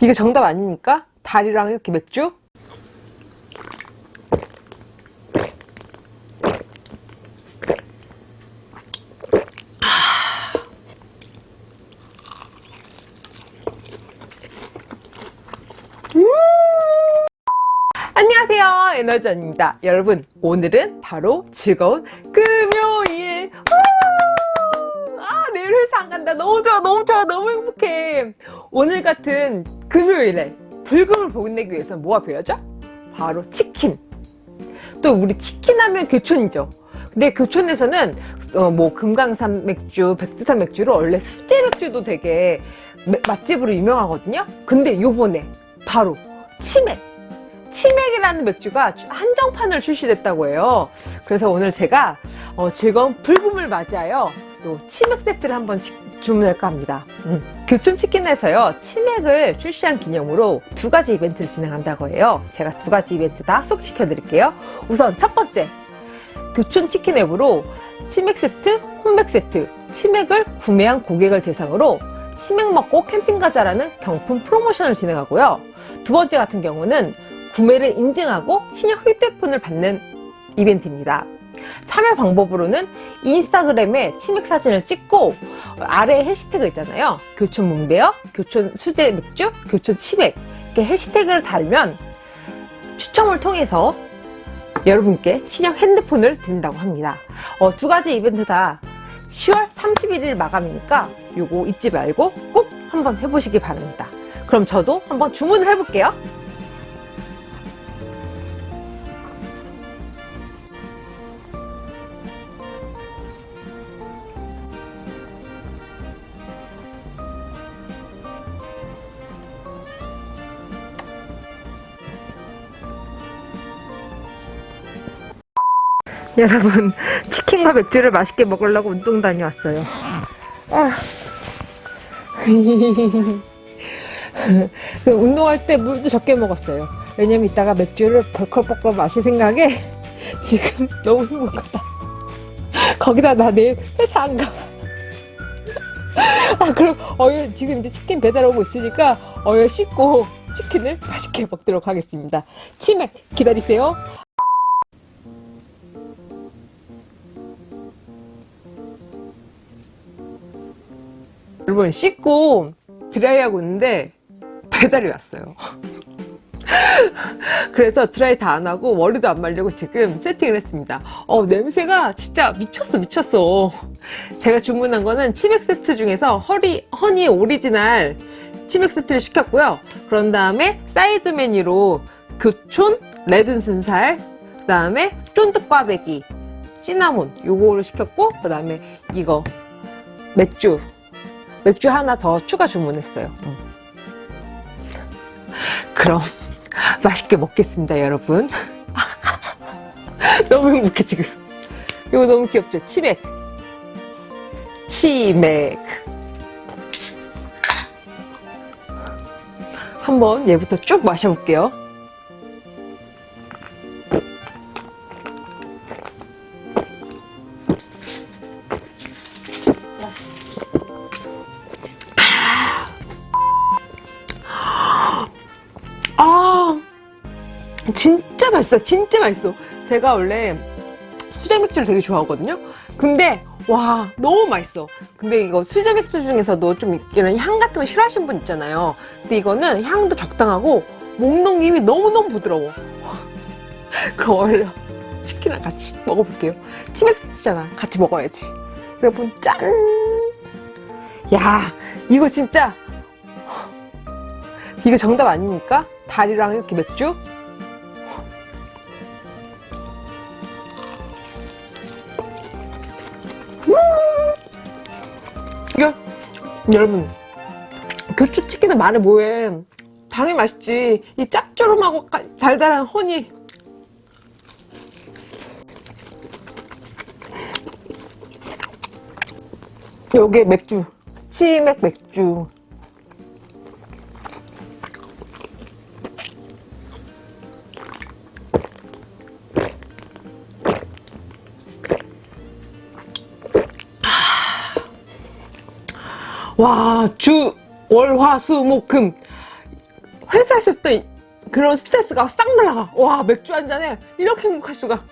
이게 정답 아닙니까? 달이랑 이렇게 맥주? 안녕하세요 에너지원입니다 여러분 오늘은 바로 즐거운 금요일 우! 아 내일 회사 안 간다 너무 좋아 너무 좋아 너무 행복해 오늘 같은 금요일에 불금을 보내기 위해서 뭐가 필요하죠? 바로 치킨. 또 우리 치킨 하면 교촌이죠. 근데 교촌에서는 어, 뭐 금강산 맥주, 백두산 맥주로 원래 수제 맥주도 되게 맛집으로 유명하거든요. 근데 요번에 바로 치맥. 치맥이라는 맥주가 한정판을 출시됐다고 해요. 그래서 오늘 제가 어, 즐거운 불금을 맞이하여 요 치맥 세트를 한번 주문할까 합니다 음. 교촌치킨에서요 치맥을 출시한 기념으로 두 가지 이벤트를 진행한다고 해요 제가 두 가지 이벤트 다 소개시켜 드릴게요 우선 첫 번째 교촌치킨 앱으로 치맥 세트, 홈맥 세트 치맥을 구매한 고객을 대상으로 치맥 먹고 캠핑 가자라는 경품 프로모션을 진행하고요 두 번째 같은 경우는 구매를 인증하고 신형 휴대폰을 받는 이벤트입니다. 참여 방법으로는 인스타그램에 치맥 사진을 찍고 아래 해시태그 있잖아요. 교촌 문베어, 교촌 수제 맥주, 교촌 치맥 이렇게 해시태그를 달면 추첨을 통해서 여러분께 신형 핸드폰을 드린다고 합니다. 어, 두 가지 이벤트 다 10월 31일 마감이니까 요거 잊지 말고 꼭 한번 해보시기 바랍니다. 그럼 저도 한번 주문을 해볼게요. 여러분 치킨과 맥주를 맛있게 먹으려고 운동 다녀왔어요. 아. 그 운동할 때 물도 적게 먹었어요. 왜냐면 이따가 맥주를 벌컥벌컥 마실 생각에 지금 너무 행복하다. 거기다 나 내일 회사 안 가. 아 그럼 어여 지금 이제 치킨 배달 오고 있으니까 어여 씻고 치킨을 맛있게 먹도록 하겠습니다. 치맥 기다리세요 여러분 씻고 드라이하고 있는데 배달이 왔어요. 그래서 드라이 다 안하고 머리도 안 말리고 지금 세팅을 했습니다. 어 냄새가 진짜 미쳤어 미쳤어. 제가 주문한 거는 치맥 세트 중에서 허리, 허니 오리지널 치맥 세트를 시켰고요. 그런 다음에 사이드 메뉴로 교촌 레드 순살 그 다음에 쫀득 꽈배기 시나몬 요거를 시켰고 그 다음에 이거 맥주 맥주 하나 더 추가 주문했어요. 음. 그럼 맛있게 먹겠습니다 여러분. 너무 행복해 지금. 이거 너무 귀엽죠? 치맥. 치맥. 한번 얘부터 쭉 마셔볼게요 진짜 맛있어 진짜 맛있어. 제가 원래 수제 맥주를 되게 좋아하거든요. 근데 와 너무 맛있어. 근데 이거 수제 맥주 중에서도 좀 이런 향 같은 거 싫어하시는 분 있잖아요. 근데 이거는 향도 적당하고 목 넘김이 너무너무 부드러워. 그럼 원래 치킨이랑 같이 먹어볼게요. 치맥 세트잖아. 같이 먹어야지. 여러분 짠! 야 이거 진짜 이거 정답 아닙니까? 달이랑 이렇게 맥주? 여러분 교촌치킨은 말해 뭐해? 당연히 맛있지. 이 짭조름하고 달달한 허니. 요게 맥주. 치맥 맥주 와, 주, 월, 화, 수, 목, 금. 회사에서 또 그런 스트레스가 싹 날아가. 와 맥주 한 잔에 이렇게 행복할 수가.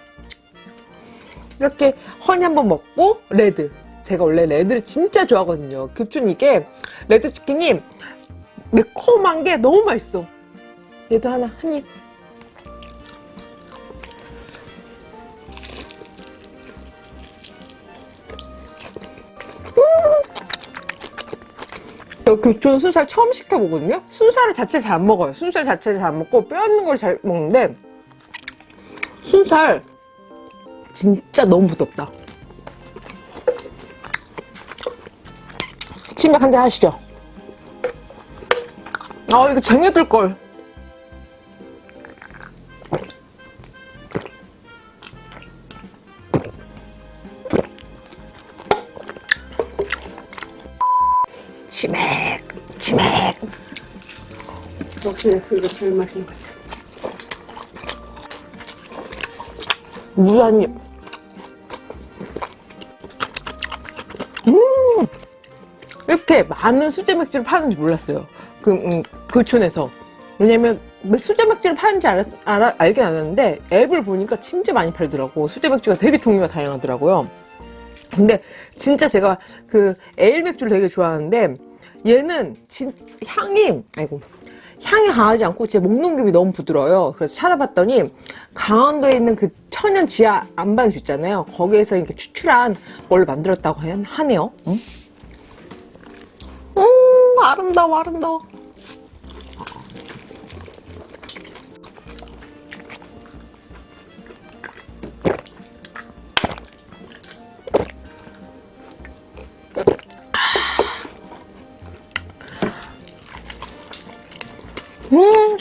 이렇게 허니 한 번 먹고 레드. 제가 원래 레드를 진짜 좋아하거든요. 교촌 이게 레드 치킨이 매콤한 게 너무 맛있어. 얘도 하나 한 입 저 교촌 순살 처음 시켜보거든요? 순살을 자체를 잘 안 먹어요. 순살 자체를 잘 안 먹고 뼈 있는 걸 잘 먹는데 순살 진짜 너무 부럽다. 침략 한잔 하시죠? 아 이거 쟁여둘걸 치맥 치맥. 역시 그거 제일 맛있는. 무한입 음! 이렇게 많은 수제 맥주를 파는지 몰랐어요. 그 음, 교촌에서. 왜냐면 수제 맥주를 파는지 알았, 알아, 알긴 알았는데 앱을 보니까 진짜 많이 팔더라고. 수제 맥주가 되게 종류가 다양하더라고요. 근데 진짜 제가 그 에일 맥주를 되게 좋아하는데 얘는 진 향이 아이고 향이 강하지 않고 제 목넘김이 너무 부드러워요. 그래서 찾아봤더니 강원도에 있는 그 천연 지하 안반수 있잖아요. 거기에서 이렇게 추출한 걸 만들었다고 하- 하네요. 음, 음 아름다워 아름다워.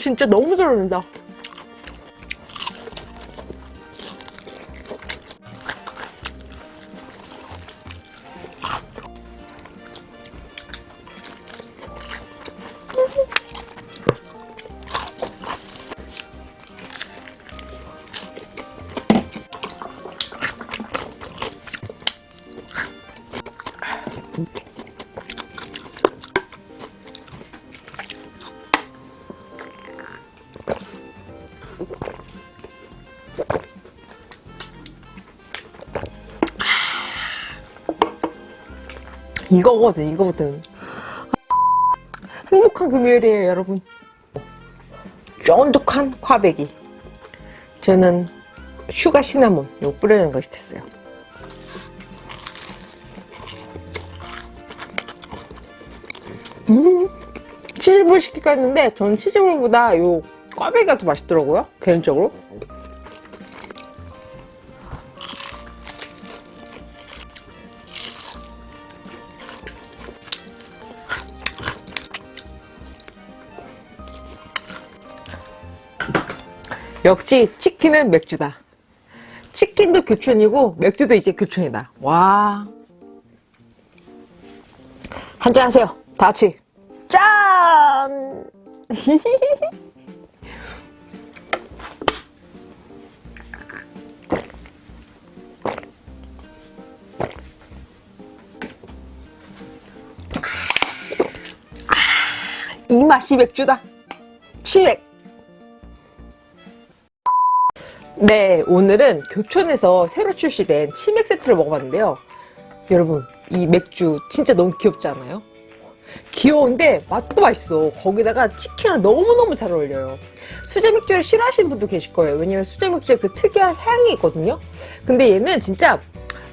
진짜 너무 잘 어울린다. 이거거든 이거거든. 행복한 금요일이에요 여러분. 쫀득한 꽈배기 저는 슈가 시나몬 이거 뿌리는 거 시켰어요. 음 치즈볼 시킬까 했는데 저는 치즈볼보다 요 꽈배기가 더 맛있더라고요 개인적으로 역시 치킨은 맥주다. 치킨도 교촌이고 맥주도 이제 교촌이다. 와. 한잔 하세요. 다 같이. 짠! 이 맛이 맥주다. 치맥. 네, 오늘은 교촌에서 새로 출시된 치맥 세트를 먹어봤는데요. 여러분, 이 맥주 진짜 너무 귀엽지 않아요? 귀여운데 맛도 맛있어. 거기다가 치킨이랑 너무너무 잘 어울려요. 수제 맥주를 싫어하시는 분도 계실 거예요. 왜냐면 수제 맥주에 그 특유한 향이 있거든요. 근데 얘는 진짜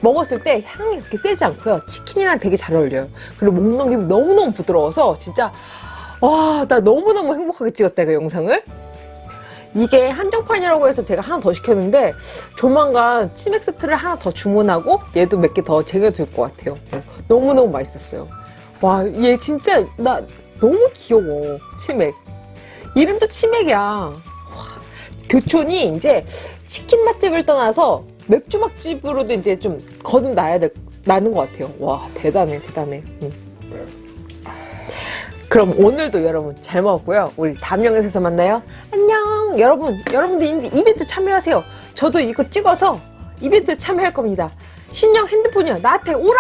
먹었을 때 향이 그렇게 세지 않고요. 치킨이랑 되게 잘 어울려요. 그리고 목 넘김이 너무너무 부드러워서 진짜 와, 나 너무너무 행복하게 찍었다, 그 영상을. 이게 한정판이라고 해서 제가 하나 더 시켰는데 조만간 치맥 세트를 하나 더 주문하고 얘도 몇 개 더 쟁여둘 것 같아요 어, 너무너무 맛있었어요 와 얘 진짜 나 너무 귀여워 치맥 이름도 치맥이야 와, 교촌이 이제 치킨 맛집을 떠나서 맥주 맛집으로도 이제 좀 거듭나야 될, 나는 것 같아요 와 대단해 대단해 응. 그럼 오늘도 여러분 잘 먹었고요. 우리 다음 영상에서 만나요. 안녕. 여러분, 여러분도 이- 이벤트 참여하세요. 저도 이거 찍어서 이벤트 참여할 겁니다. 신형 핸드폰이요. 나한테 오라!